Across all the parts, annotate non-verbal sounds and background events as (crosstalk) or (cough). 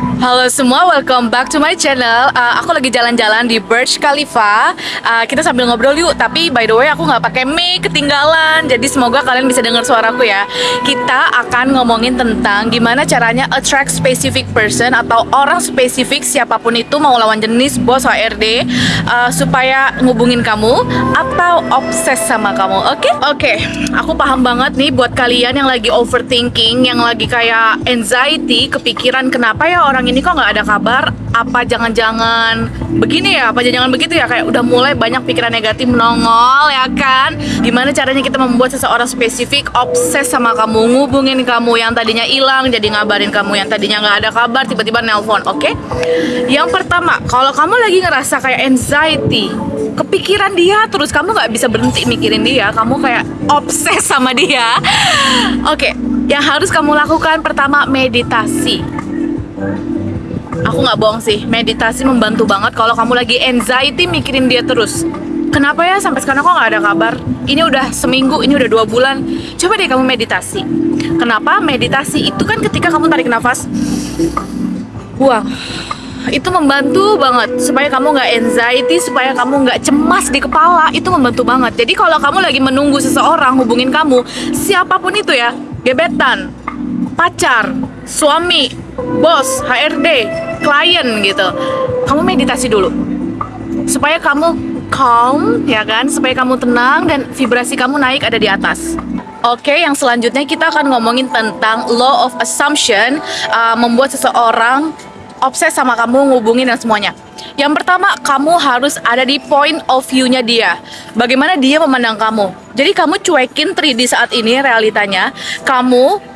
Halo semua, welcome back to my channel. Uh, aku lagi jalan-jalan di Burj Khalifa. Uh, kita sambil ngobrol yuk. Tapi by the way, aku nggak pakai mic, ketinggalan. Jadi semoga kalian bisa dengar suaraku ya. Kita akan ngomongin tentang gimana caranya attract specific person atau orang spesifik siapa pun itu mau lawan jenis bos HRD uh, supaya ngubungin kamu atau obses sama kamu. Oke? Okay? Oke. Okay. Aku paham banget nih buat kalian yang lagi overthinking, yang lagi kayak anxiety, kepikiran kenapa ya orang ini kok nggak ada kabar? Apa jangan-jangan begini ya? Apa jangan-jangan begitu ya? Kayak udah mulai banyak pikiran negatif menongol ya kan? Gimana caranya kita membuat seseorang spesifik obses sama kamu ngubungin kamu yang tadinya hilang jadi ngabarin kamu yang tadinya nggak ada kabar tiba-tiba nelpon oke? Okay? yang pertama kalau kamu lagi ngerasa kayak anxiety kepikiran dia terus kamu nggak bisa berhenti mikirin dia kamu kayak obses sama dia oke? Okay, yang harus kamu lakukan pertama meditasi aku nggak bohong sih. Meditasi membantu banget kalau kamu lagi anxiety mikirin dia terus. Kenapa ya? Sampai sekarang kok nggak ada kabar. Ini udah seminggu ini udah dua bulan. Coba deh kamu meditasi. Kenapa? Meditasi itu kan ketika kamu tarik nafas. Buang itu membantu banget supaya kamu nggak anxiety supaya kamu nggak cemas di kepala. Itu membantu banget. Jadi kalau kamu lagi menunggu seseorang hubungin kamu siapa pun itu ya gebetan pacar suami bos HRD klien gitu kamu meditasi dulu supaya kamu calm ya kan supaya kamu tenang dan vibrasi kamu naik ada di atas Oke, yang selanjutnya kita akan ngomongin tentang law of assumption uh, membuat seseorang obses sama kamu, ngubungin dan semuanya. Yang pertama, kamu harus ada di point of view-nya dia. Bagaimana dia memandang kamu. Jadi kamu cuekin 3D saat ini realitanya. Kamu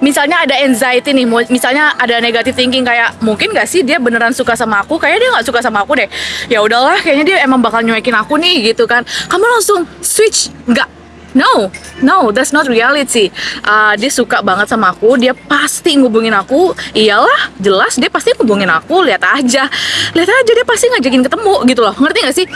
misalnya ada anxiety nih, misalnya ada negative thinking kayak mungkin gak sih dia beneran suka sama aku, kayaknya dia nggak suka sama aku deh. Ya udahlah, kayaknya dia emang bakal nyuekin aku nih gitu kan. Kamu langsung switch, nggak No, no, that's not reality. Uh, dia suka banget sama aku, dia pasti ngubungin aku. Iyalah, jelas dia pasti ngubungin aku. Lihat aja, lihat aja dia pasti ngajakin ketemu gitu loh. Ngerti gak sih?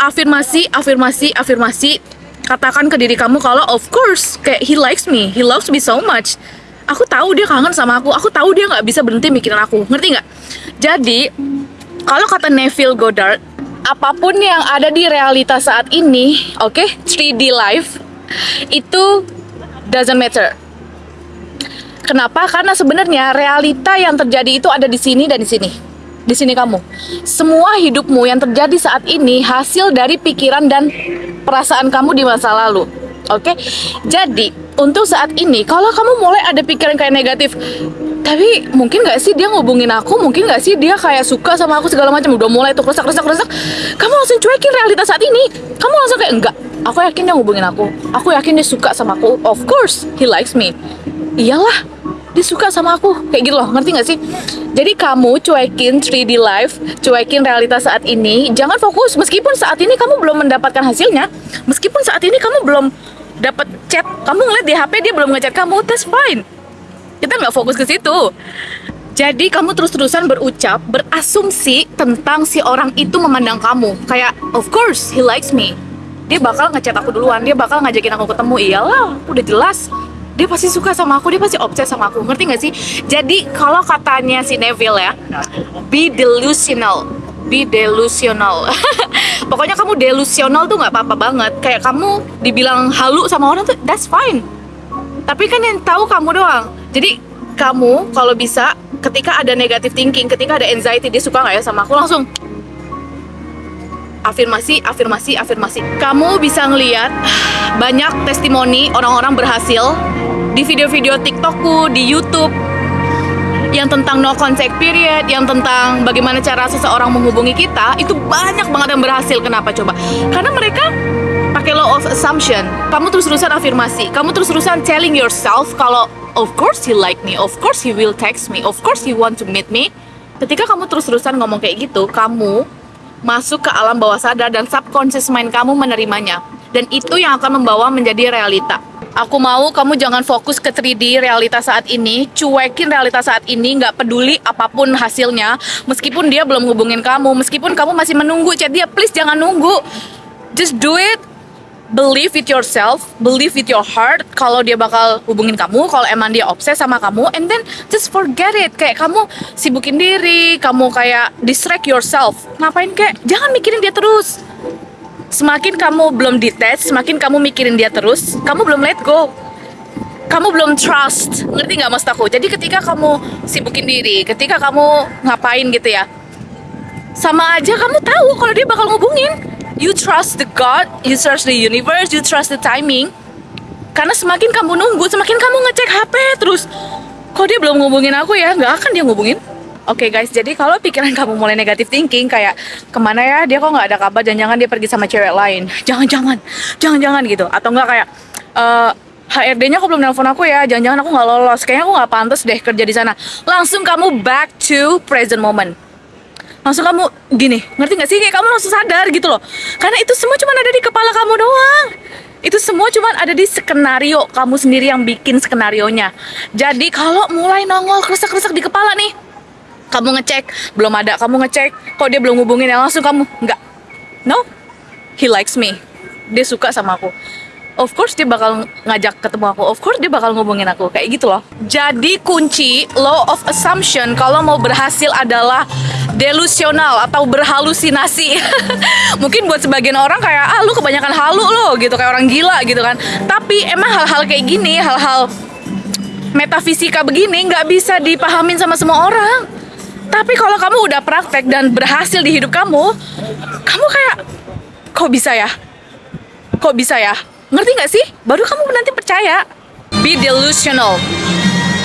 Afirmasi, afirmasi, afirmasi. Katakan ke diri kamu kalau of course, kayak he likes me, he loves me so much. Aku tahu dia kangen sama aku. Aku tahu dia nggak bisa berhenti mikirin aku. Ngerti nggak? Jadi, kalau kata Neville Goddard, apa pun yang ada di realita saat ini, oke, okay, 3D life itu doesn't matter. Kenapa? Karena sebenarnya realita yang terjadi itu ada di sini dan di sini. Di sini kamu. Semua hidupmu yang terjadi saat ini hasil dari pikiran dan perasaan kamu di masa lalu. Oke? Okay? Jadi, untuk saat ini kalau kamu mulai ada pikiran kayak negatif, tapi mungkin gak sih dia ngubungin aku? Mungkin gak sih dia kayak suka sama aku segala macam? Udah mulai tuh resak resak resak kamu langsung cuekin realitas saat ini. Kamu langsung kayak enggak aku yakin dia ngubungin aku. Aku yakin dia suka sama aku. Of course he likes me. Iyalah dia suka sama aku. Kayak gitu loh ngerti gak sih? Jadi kamu cuekin 3D life cuekin realitas saat ini. Jangan fokus meskipun saat ini kamu belum mendapatkan hasilnya meskipun saat ini kamu belum dapat chat kamu ngeliat di HP dia belum ngechat kamu that's fine kita nggak fokus ke situ jadi kamu terus-terusan berucap, berasumsi tentang si orang itu memandang kamu. Kayak, of course, he likes me. Dia bakal ngechat aku duluan, dia bakal ngajakin aku ketemu. Iyalah, udah jelas. Dia pasti suka sama aku, dia pasti obses sama aku. Ngerti gak sih? Jadi, kalau katanya si Neville ya, be delusional. Be delusional. (laughs) Pokoknya kamu delusional tuh nggak apa-apa banget. Kayak kamu dibilang halu sama orang tuh, that's fine. Tapi kan yang tahu kamu doang jadi kamu kalau bisa ketika ada negative thinking, ketika ada anxiety, dia suka nggak ya sama aku langsung afirmasi, afirmasi, afirmasi. Kamu bisa ngeliat banyak testimoni orang-orang berhasil di video-video TikTokku, di YouTube yang tentang no contact period, yang tentang bagaimana cara seseorang menghubungi kita, itu banyak banget yang berhasil. Kenapa coba? Karena mereka pakai law of assumption. Kamu terus-terusan afirmasi, kamu terus-terusan telling yourself kalau of course he like me, of course he will text me, of course he want to meet me. Ketika kamu terus-terusan ngomong kayak gitu, kamu masuk ke alam bawah sadar dan subconscious mind kamu menerimanya. Dan itu yang akan membawa menjadi realita. Aku mau kamu jangan fokus ke 3D realitas saat ini, cuekin realitas saat ini, nggak peduli apa pun hasilnya. Meskipun dia belum hubungin kamu, meskipun kamu masih menunggu chat dia, please jangan nunggu. Just do it believe with yourself, believe with your heart kalau dia bakal hubungin kamu, kalau emang dia obses sama kamu, and then just forget it. Kayak kamu sibukin diri, kamu kayak distract yourself. Ngapain kayak jangan mikirin dia terus. Semakin kamu belum detach, semakin kamu mikirin dia terus, kamu belum let go. Kamu belum trust, ngerti nggak maksud aku? Jadi ketika kamu sibukin diri, ketika kamu ngapain gitu ya, sama aja kamu tahu kalau dia bakal ngubungin you trust the God, you trust the universe, you trust the timing. Karena semakin kamu nunggu, semakin kamu ngecek HP terus. Kok dia belum ngubungin aku ya? Nggak akan dia ngubungin. Oke okay guys, jadi kalau pikiran (laughs) kamu mulai negatif thinking kayak ke mana ya? Dia kok nggak ada kabar, jangan-jangan dia pergi sama cewek lain, jangan-jangan, jangan-jangan gitu, atau enggak kayak uh, eh, HRD-nya kok belum nelpon aku ya, jangan-jangan aku nggak lolos, kayaknya aku nggak pantas deh kerja di sana. Langsung kamu back to present moment. Langsung kamu gini ngerti gak sih? Kayak kamu langsung sadar gitu loh. Karena itu semua cuma ada di kepala kamu doang. Itu semua cuma ada di skenario kamu sendiri yang bikin skenario nya jadi kalau mulai nongol krusak-krusak di kepala nih kamu ngecek? Belum ada. Kamu ngecek? Kok dia belum hubungin ya langsung kamu? Nggak. No. He likes me. Dia suka sama aku. Of course dia bakal ngajak ketemu aku. Of course dia bakal ngomongin aku. Kayak gitu loh. Jadi kunci law of assumption kalau mau berhasil adalah delusional atau berhalusinasi. (laughs) Mungkin buat sebagian orang kayak ah lu kebanyakan halu lo gitu. Kayak orang gila gitu kan. Tapi emang hal-hal kayak gini hal-hal metafisika begini nggak bisa dipahamin sama semua orang tapi kalau kamu udah praktek dan berhasil di hidup kamu kamu kayak kok bisa ya kok bisa ya Ngerti nggak sih? Baru kamu nanti percaya. Be delusional.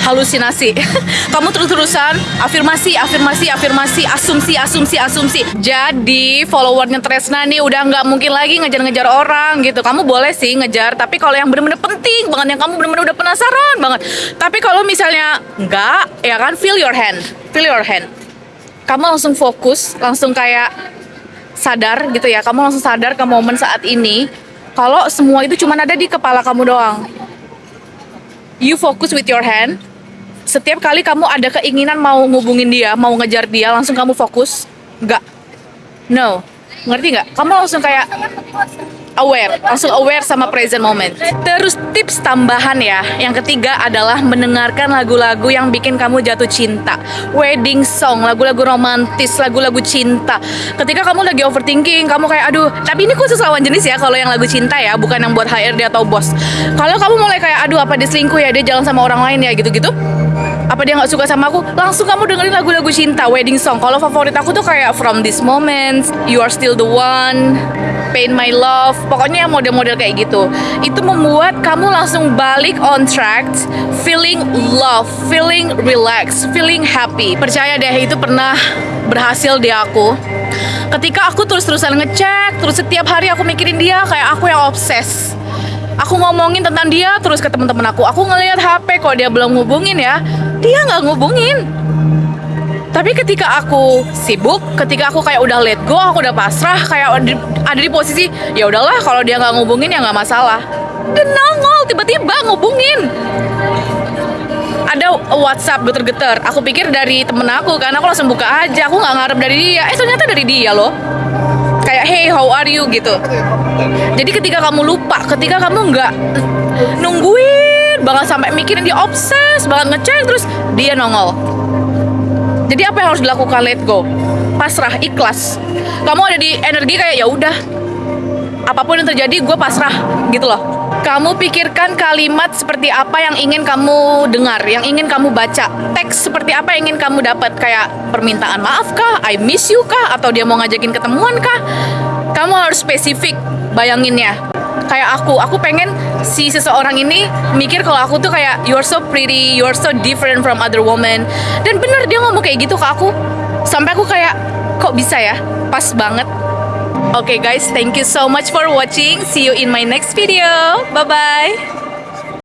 Halusinasi. (laughs) kamu terus-terusan afirmasi, afirmasi, afirmasi, asumsi, asumsi, asumsi. Jadi followernya Tresna nih udah nggak mungkin lagi ngejar-ngejar orang gitu. Kamu boleh sih ngejar, tapi kalau yang bener-bener penting banget, yang kamu bener-bener udah penasaran banget. Tapi kalau misalnya nggak, ya kan feel your hand, feel your hand. Kamu langsung fokus, langsung kayak sadar gitu ya. Kamu langsung sadar ke momen saat ini kalau semua itu cuma ada di kepala kamu doang. You focus with your hand. Setiap kali kamu ada keinginan mau ngubungin dia, mau ngejar dia, langsung kamu fokus. Enggak. No. Ngerti nggak? Kamu langsung kayak aware, langsung aware sama present moment. Terus tips tambahan ya, yang ketiga adalah mendengarkan lagu-lagu yang bikin kamu jatuh cinta. Wedding song, lagu-lagu romantis, lagu-lagu cinta. Ketika kamu lagi overthinking, kamu kayak aduh, tapi ini khusus lawan jenis ya kalau yang lagu cinta ya, bukan yang buat HRD atau bos. Kalau kamu mulai kayak aduh apa dia selingkuh ya, dia jalan sama orang lain ya gitu-gitu apa dia nggak suka sama aku? Langsung kamu dengerin lagu-lagu cinta wedding song. Kalau favorit aku tuh kayak from this moment you are still the one pain my love pokoknya model-model kayak gitu. Itu membuat kamu langsung balik on track feeling love feeling relax feeling happy. Percaya deh itu pernah berhasil di aku. Ketika aku terus-terusan ngecek terus setiap hari aku mikirin dia kayak aku yang obses aku ngomongin tentang dia terus ke teman-teman aku. Aku ngelihat HP kok dia belum ngubungin ya. Dia nggak ngubungin. Tapi ketika aku sibuk ketika aku kayak udah let go aku udah pasrah kayak ada di posisi ya udahlah kalau dia nggak ngubungin ya nggak masalah. Dan nongol tiba-tiba ngubungin. Ada WhatsApp geter-geter. Aku pikir dari temen aku karena aku langsung buka aja. Aku nggak ngarep dari dia. Eh ternyata dari dia loh kayak hey how are you? gitu. Jadi ketika kamu lupa ketika kamu nggak nungguin banget sampai mikirin dia obses banget ngecek terus dia nongol. Jadi apa yang harus dilakukan? Let go. Pasrah ikhlas. Kamu ada di energi kayak ya udah apa pun yang terjadi gue pasrah. Gitu loh kamu pikirkan kalimat seperti apa yang ingin kamu dengar, yang ingin kamu baca, teks seperti apa yang ingin kamu dapat, kayak permintaan maaf kah, I miss you kah, atau dia mau ngajakin ketemuan kah? Kamu harus spesifik bayanginnya. Kayak aku aku pengen si seseorang ini mikir kalau aku tuh kayak you're so pretty you're so different from other women. Dan bener dia ngomong kayak gitu ke aku. Sampai aku kayak kok bisa ya? Pas banget okay guys, thank you so much for watching. See you in my next video. Bye bye.